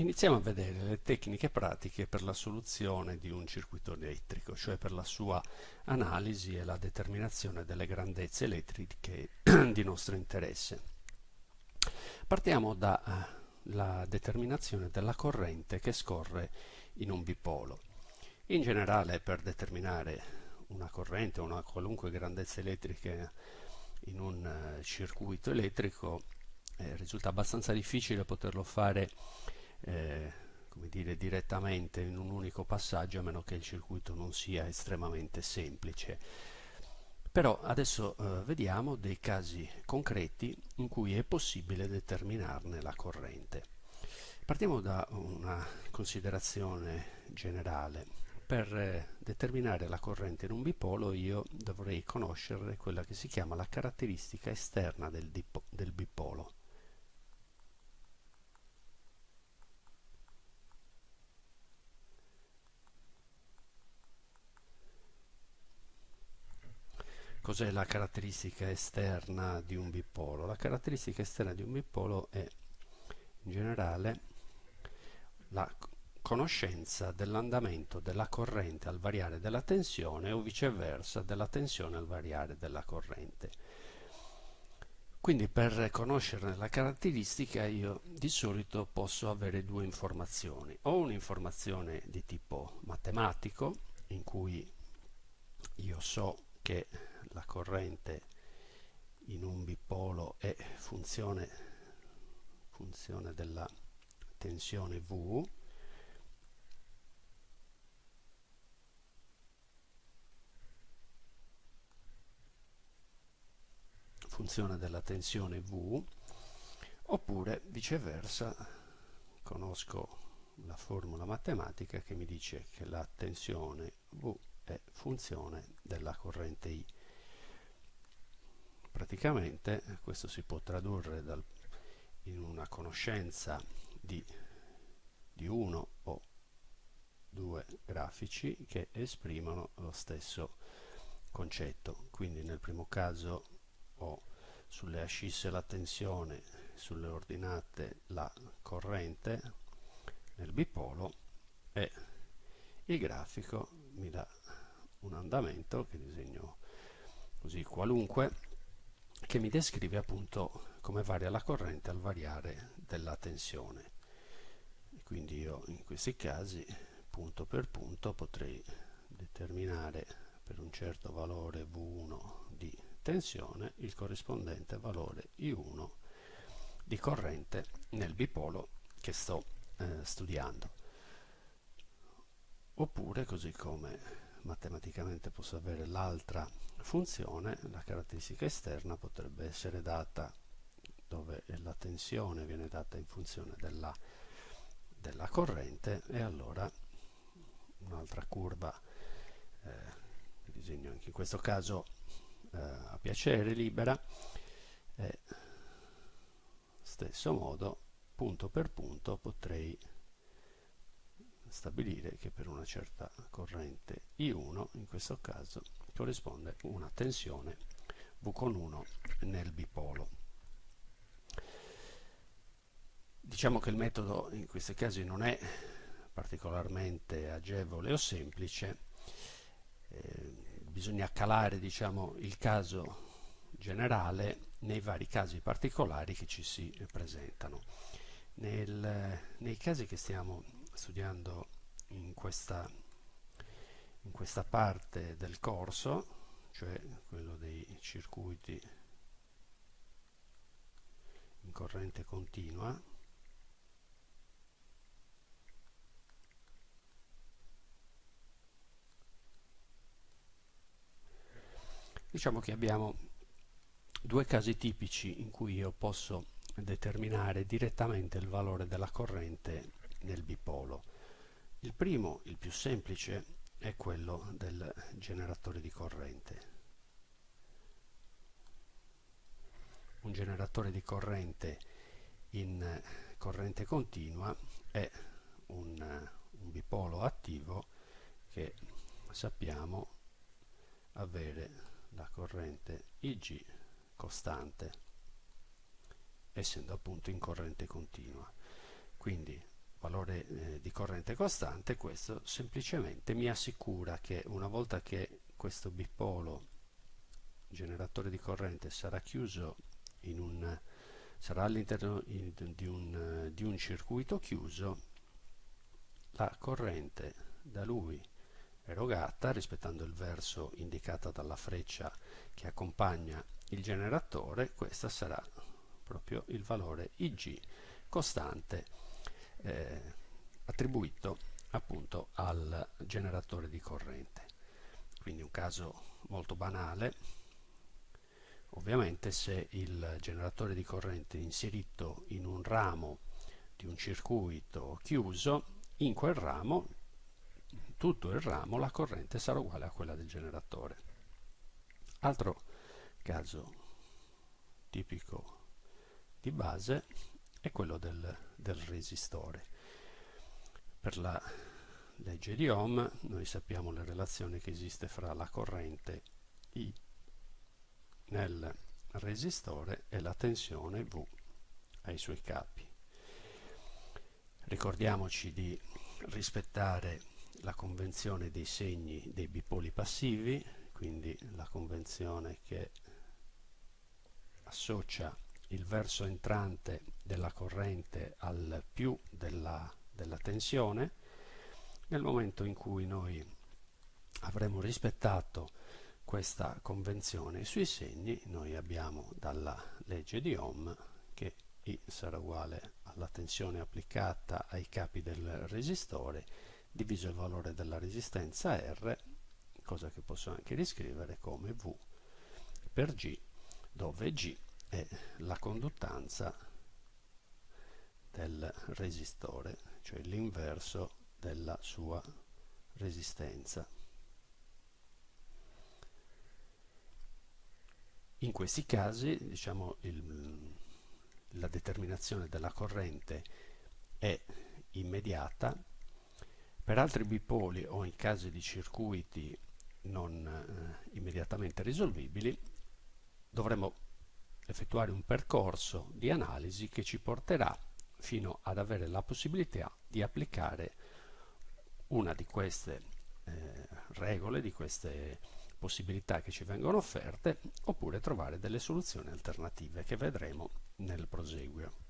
Iniziamo a vedere le tecniche pratiche per la soluzione di un circuito elettrico, cioè per la sua analisi e la determinazione delle grandezze elettriche di nostro interesse. Partiamo dalla determinazione della corrente che scorre in un bipolo. In generale per determinare una corrente o una qualunque grandezza elettrica in un eh, circuito elettrico eh, risulta abbastanza difficile poterlo fare eh, come dire, direttamente in un unico passaggio a meno che il circuito non sia estremamente semplice. Però adesso eh, vediamo dei casi concreti in cui è possibile determinarne la corrente. Partiamo da una considerazione generale. Per eh, determinare la corrente in un bipolo io dovrei conoscere quella che si chiama la caratteristica esterna del, del bipolo. Cos'è la caratteristica esterna di un bipolo? La caratteristica esterna di un bipolo è in generale la conoscenza dell'andamento della corrente al variare della tensione o viceversa della tensione al variare della corrente. Quindi per conoscerne la caratteristica io di solito posso avere due informazioni. O un'informazione di tipo matematico in cui io so che la corrente in un bipolo è funzione, funzione della tensione V. Funzione della tensione V. Oppure viceversa conosco la formula matematica che mi dice che la tensione V è funzione della corrente I praticamente questo si può tradurre dal, in una conoscenza di, di uno o due grafici che esprimono lo stesso concetto. Quindi nel primo caso ho sulle ascisse la tensione sulle ordinate la corrente nel bipolo e il grafico mi dà un andamento che disegno così qualunque che mi descrive appunto come varia la corrente al variare della tensione. quindi io in questi casi punto per punto potrei determinare per un certo valore V1 di tensione il corrispondente valore I1 di corrente nel bipolo che sto eh, studiando. Oppure, così come matematicamente posso avere l'altra funzione, la caratteristica esterna potrebbe essere data dove la tensione viene data in funzione della, della corrente e allora un'altra curva eh, disegno anche in questo caso eh, a piacere libera e stesso modo punto per punto potrei stabilire che per una certa corrente I1 in questo caso corrisponde una tensione V con 1 nel bipolo. Diciamo che il metodo in questi casi non è particolarmente agevole o semplice, eh, bisogna calare diciamo, il caso generale nei vari casi particolari che ci si presentano. Nel, nei casi che stiamo studiando in questa, in questa parte del corso, cioè quello dei circuiti in corrente continua, diciamo che abbiamo due casi tipici in cui io posso determinare direttamente il valore della corrente nel bipolo. Il primo, il più semplice, è quello del generatore di corrente. Un generatore di corrente in corrente continua è un, un bipolo attivo che sappiamo avere la corrente Ig costante essendo appunto in corrente continua. Quindi valore eh, di corrente costante, questo semplicemente mi assicura che una volta che questo bipolo generatore di corrente sarà chiuso un sarà all'interno di, di un circuito chiuso la corrente da lui erogata rispettando il verso indicato dalla freccia che accompagna il generatore questa sarà proprio il valore Ig costante eh, attribuito appunto al generatore di corrente. Quindi un caso molto banale. Ovviamente se il generatore di corrente è inserito in un ramo di un circuito chiuso in quel ramo tutto il ramo la corrente sarà uguale a quella del generatore. Altro caso tipico di base è quello del, del resistore. Per la legge di Ohm noi sappiamo la relazione che esiste fra la corrente I nel resistore e la tensione V ai suoi capi. Ricordiamoci di rispettare la convenzione dei segni dei bipoli passivi, quindi la convenzione che associa il verso entrante della corrente al più della, della tensione, nel momento in cui noi avremo rispettato questa convenzione. Sui segni, noi abbiamo dalla legge di Ohm che I sarà uguale alla tensione applicata ai capi del resistore diviso il valore della resistenza R, cosa che posso anche riscrivere come V per G, dove G è la conduttanza del resistore, cioè l'inverso della sua resistenza. In questi casi, diciamo, il, la determinazione della corrente è immediata, per altri bipoli o in casi di circuiti non eh, immediatamente risolvibili dovremo effettuare un percorso di analisi che ci porterà fino ad avere la possibilità di applicare una di queste eh, regole, di queste possibilità che ci vengono offerte oppure trovare delle soluzioni alternative che vedremo nel proseguio.